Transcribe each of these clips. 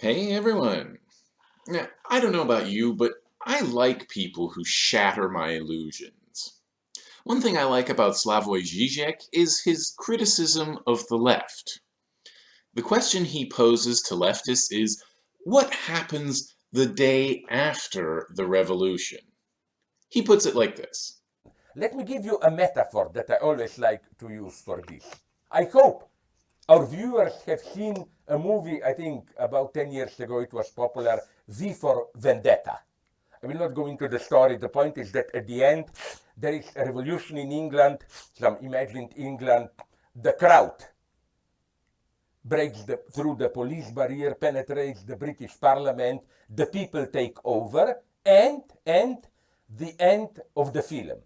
Hey everyone! Now, I don't know about you, but I like people who shatter my illusions. One thing I like about Slavoj Žižek is his criticism of the left. The question he poses to leftists is, what happens the day after the revolution? He puts it like this. Let me give you a metaphor that I always like to use for this. I hope our viewers have seen a movie, I think about 10 years ago it was popular, V for Vendetta. I will not go into the story. The point is that at the end there is a revolution in England, some imagined England. The crowd breaks the, through the police barrier, penetrates the British Parliament, the people take over, and, and the end of the film.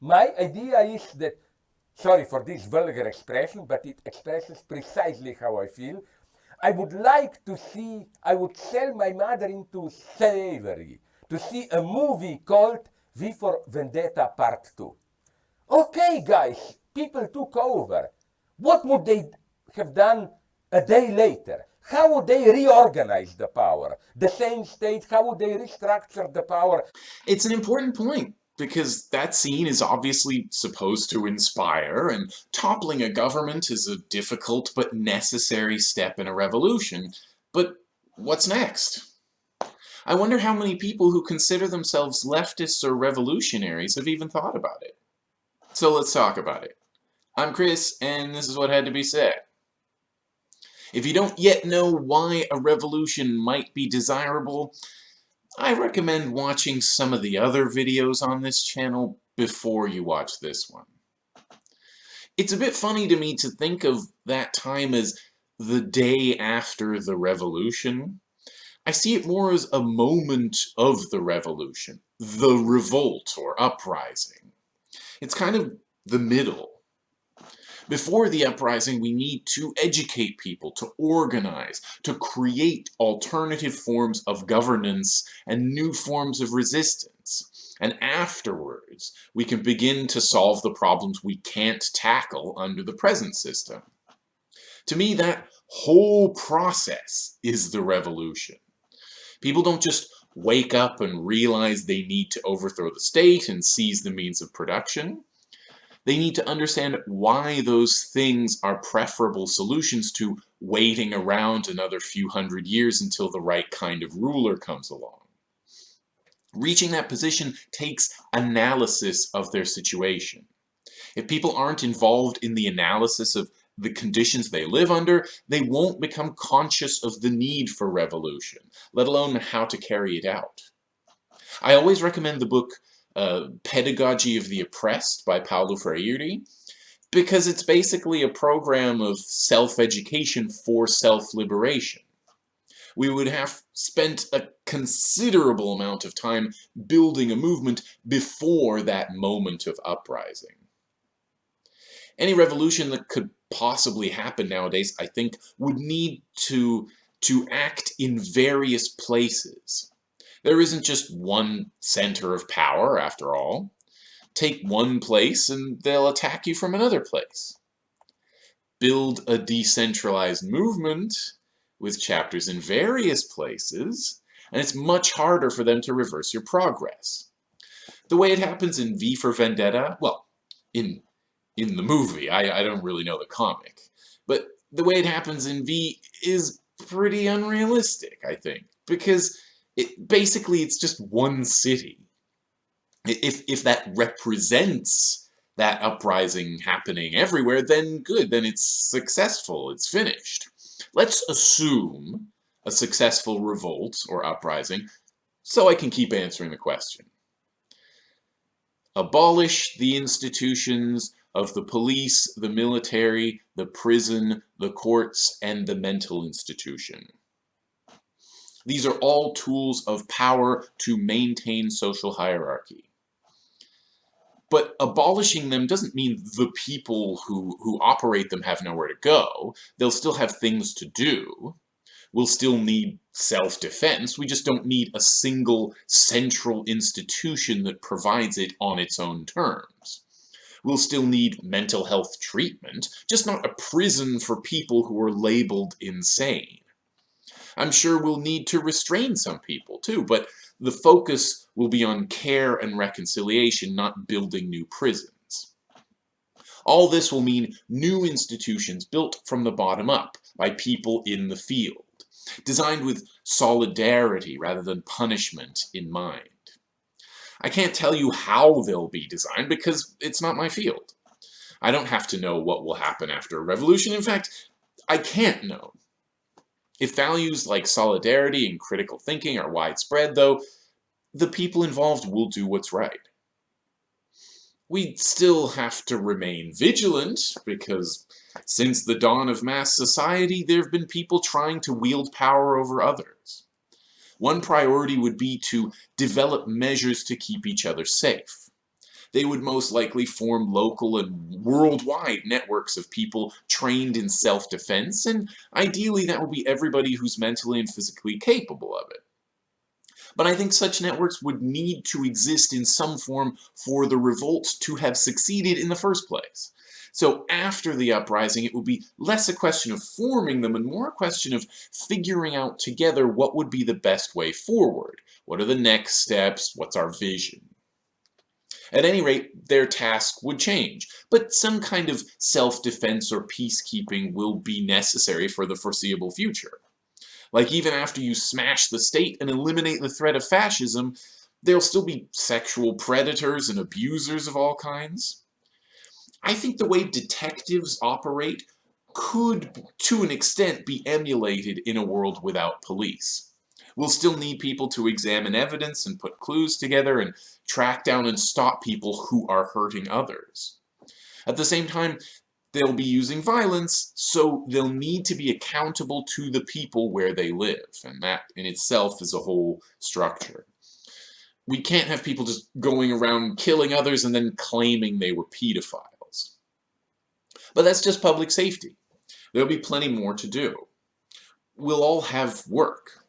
My idea is that sorry for this vulgar expression, but it expresses precisely how I feel. I would like to see, I would sell my mother into slavery to see a movie called V for Vendetta Part 2. Okay, guys, people took over. What would they have done a day later? How would they reorganize the power? The same state, how would they restructure the power? It's an important point because that scene is obviously supposed to inspire, and toppling a government is a difficult but necessary step in a revolution. But what's next? I wonder how many people who consider themselves leftists or revolutionaries have even thought about it. So let's talk about it. I'm Chris, and this is what had to be said. If you don't yet know why a revolution might be desirable, I recommend watching some of the other videos on this channel before you watch this one. It's a bit funny to me to think of that time as the day after the revolution. I see it more as a moment of the revolution, the revolt or uprising. It's kind of the middle. Before the uprising, we need to educate people, to organize, to create alternative forms of governance and new forms of resistance. And afterwards, we can begin to solve the problems we can't tackle under the present system. To me, that whole process is the revolution. People don't just wake up and realize they need to overthrow the state and seize the means of production. They need to understand why those things are preferable solutions to waiting around another few hundred years until the right kind of ruler comes along. Reaching that position takes analysis of their situation. If people aren't involved in the analysis of the conditions they live under, they won't become conscious of the need for revolution, let alone how to carry it out. I always recommend the book uh, Pedagogy of the Oppressed by Paulo Freire, because it's basically a program of self-education for self-liberation. We would have spent a considerable amount of time building a movement before that moment of uprising. Any revolution that could possibly happen nowadays, I think, would need to, to act in various places. There isn't just one center of power, after all. Take one place and they'll attack you from another place. Build a decentralized movement with chapters in various places, and it's much harder for them to reverse your progress. The way it happens in V for Vendetta, well, in in the movie, I, I don't really know the comic, but the way it happens in V is pretty unrealistic, I think, because it, basically it's just one city. If, if that represents that uprising happening everywhere, then good, then it's successful, it's finished. Let's assume a successful revolt or uprising, so I can keep answering the question. Abolish the institutions of the police, the military, the prison, the courts, and the mental institution. These are all tools of power to maintain social hierarchy. But abolishing them doesn't mean the people who, who operate them have nowhere to go. They'll still have things to do. We'll still need self-defense. We just don't need a single central institution that provides it on its own terms. We'll still need mental health treatment, just not a prison for people who are labeled insane. I'm sure we'll need to restrain some people too, but the focus will be on care and reconciliation, not building new prisons. All this will mean new institutions built from the bottom up by people in the field, designed with solidarity rather than punishment in mind. I can't tell you how they'll be designed because it's not my field. I don't have to know what will happen after a revolution. In fact, I can't know. If values like solidarity and critical thinking are widespread, though, the people involved will do what's right. We still have to remain vigilant, because since the dawn of mass society, there have been people trying to wield power over others. One priority would be to develop measures to keep each other safe. They would most likely form local and worldwide networks of people trained in self-defense, and ideally that would be everybody who's mentally and physically capable of it. But I think such networks would need to exist in some form for the revolt to have succeeded in the first place. So after the uprising, it would be less a question of forming them and more a question of figuring out together what would be the best way forward. What are the next steps? What's our vision? At any rate, their task would change, but some kind of self-defense or peacekeeping will be necessary for the foreseeable future. Like even after you smash the state and eliminate the threat of fascism, there'll still be sexual predators and abusers of all kinds. I think the way detectives operate could, to an extent, be emulated in a world without police. We'll still need people to examine evidence and put clues together and track down and stop people who are hurting others. At the same time, they'll be using violence, so they'll need to be accountable to the people where they live, and that in itself is a whole structure. We can't have people just going around killing others and then claiming they were pedophiles. But that's just public safety. There'll be plenty more to do. We'll all have work.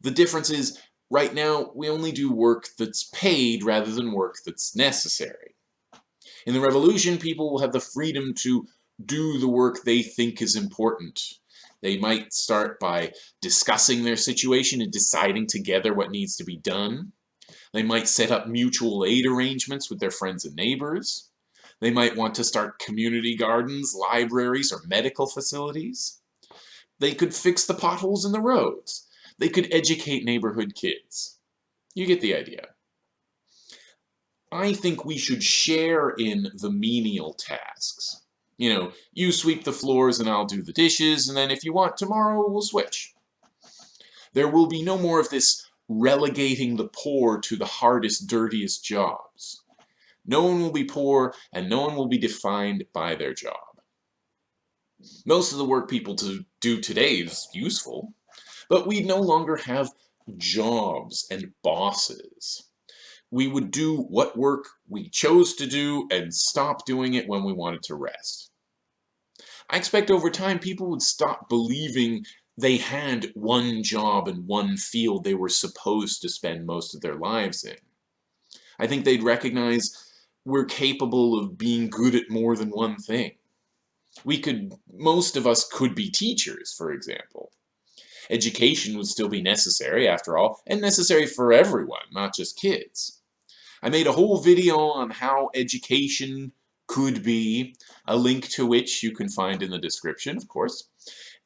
The difference is, right now, we only do work that's paid rather than work that's necessary. In the revolution, people will have the freedom to do the work they think is important. They might start by discussing their situation and deciding together what needs to be done. They might set up mutual aid arrangements with their friends and neighbors. They might want to start community gardens, libraries, or medical facilities. They could fix the potholes in the roads. They could educate neighborhood kids. You get the idea. I think we should share in the menial tasks. You know, you sweep the floors and I'll do the dishes, and then if you want tomorrow, we'll switch. There will be no more of this relegating the poor to the hardest, dirtiest jobs. No one will be poor, and no one will be defined by their job. Most of the work people to do today is useful, but we'd no longer have jobs and bosses. We would do what work we chose to do and stop doing it when we wanted to rest. I expect over time people would stop believing they had one job and one field they were supposed to spend most of their lives in. I think they'd recognize we're capable of being good at more than one thing. We could, most of us could be teachers, for example. Education would still be necessary, after all, and necessary for everyone, not just kids. I made a whole video on how education could be, a link to which you can find in the description, of course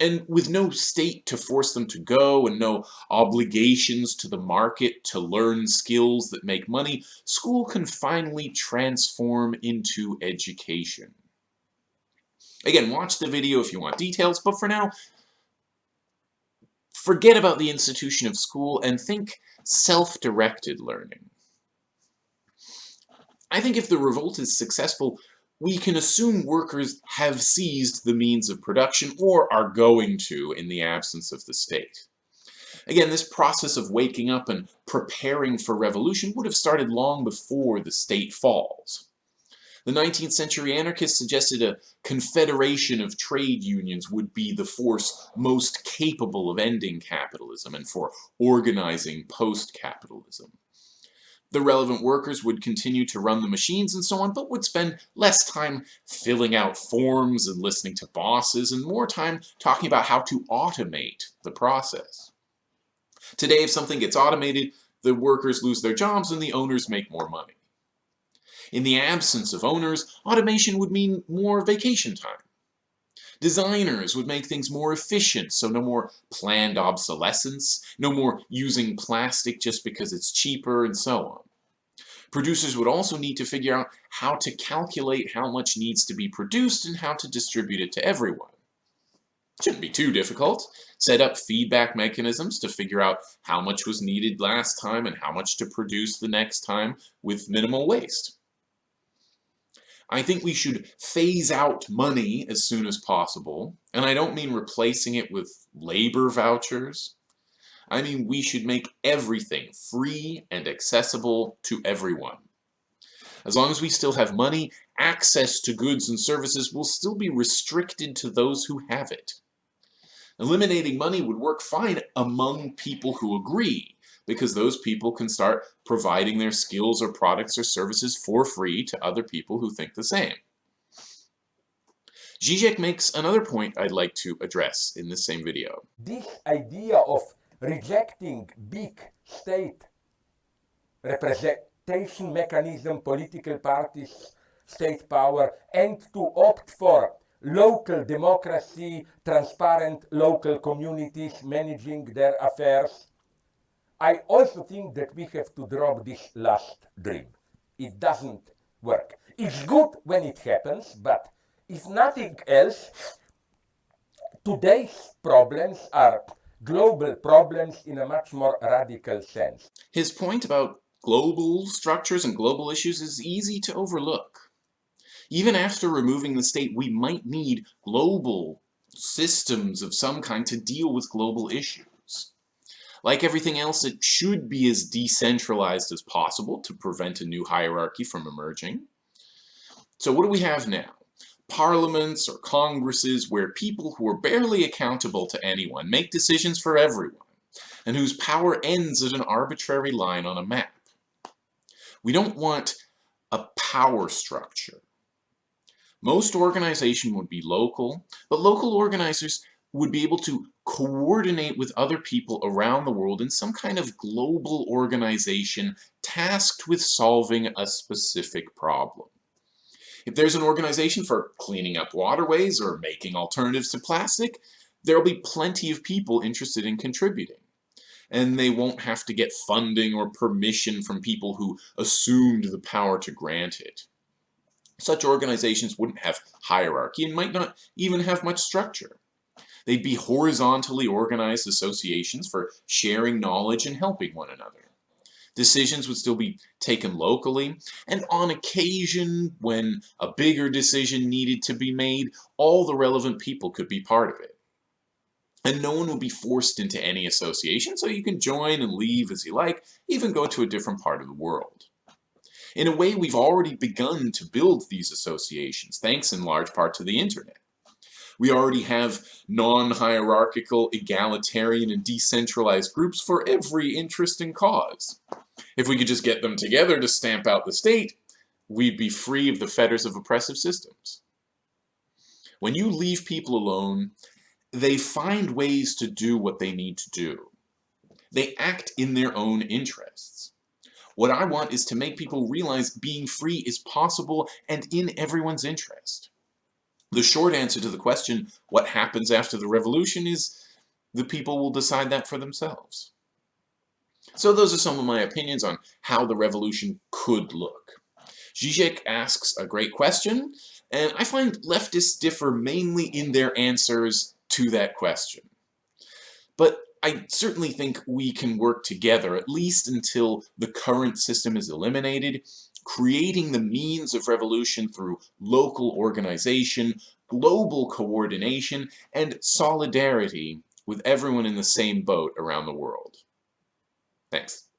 and with no state to force them to go and no obligations to the market to learn skills that make money, school can finally transform into education. Again, watch the video if you want details, but for now, forget about the institution of school and think self-directed learning. I think if the revolt is successful, we can assume workers have seized the means of production or are going to in the absence of the state. Again, this process of waking up and preparing for revolution would have started long before the state falls. The 19th century anarchists suggested a confederation of trade unions would be the force most capable of ending capitalism and for organizing post-capitalism. The relevant workers would continue to run the machines and so on, but would spend less time filling out forms and listening to bosses and more time talking about how to automate the process. Today, if something gets automated, the workers lose their jobs and the owners make more money. In the absence of owners, automation would mean more vacation time. Designers would make things more efficient, so no more planned obsolescence, no more using plastic just because it's cheaper, and so on. Producers would also need to figure out how to calculate how much needs to be produced and how to distribute it to everyone. Shouldn't be too difficult. Set up feedback mechanisms to figure out how much was needed last time and how much to produce the next time with minimal waste. I think we should phase out money as soon as possible, and I don't mean replacing it with labor vouchers. I mean we should make everything free and accessible to everyone. As long as we still have money, access to goods and services will still be restricted to those who have it. Eliminating money would work fine among people who agree, because those people can start providing their skills or products or services for free to other people who think the same. Zizek makes another point I'd like to address in this same video. This idea of rejecting big state representation mechanism, political parties, state power, and to opt for local democracy, transparent local communities managing their affairs, I also think that we have to drop this last dream. It doesn't work. It's good when it happens, but if nothing else, today's problems are global problems in a much more radical sense. His point about global structures and global issues is easy to overlook. Even after removing the state, we might need global systems of some kind to deal with global issues. Like everything else, it should be as decentralized as possible to prevent a new hierarchy from emerging. So what do we have now? Parliaments or congresses where people who are barely accountable to anyone make decisions for everyone, and whose power ends at an arbitrary line on a map. We don't want a power structure. Most organization would be local, but local organizers would be able to coordinate with other people around the world in some kind of global organization tasked with solving a specific problem. If there's an organization for cleaning up waterways or making alternatives to plastic, there'll be plenty of people interested in contributing. And they won't have to get funding or permission from people who assumed the power to grant it. Such organizations wouldn't have hierarchy and might not even have much structure. They'd be horizontally organized associations for sharing knowledge and helping one another. Decisions would still be taken locally, and on occasion, when a bigger decision needed to be made, all the relevant people could be part of it. And no one would be forced into any association, so you can join and leave as you like, even go to a different part of the world. In a way, we've already begun to build these associations, thanks in large part to the internet. We already have non-hierarchical, egalitarian, and decentralized groups for every interesting cause. If we could just get them together to stamp out the state, we'd be free of the fetters of oppressive systems. When you leave people alone, they find ways to do what they need to do. They act in their own interests. What I want is to make people realize being free is possible and in everyone's interest. The short answer to the question, what happens after the revolution, is the people will decide that for themselves. So those are some of my opinions on how the revolution could look. Zizek asks a great question, and I find leftists differ mainly in their answers to that question. But I certainly think we can work together, at least until the current system is eliminated, creating the means of revolution through local organization, global coordination, and solidarity with everyone in the same boat around the world. Thanks.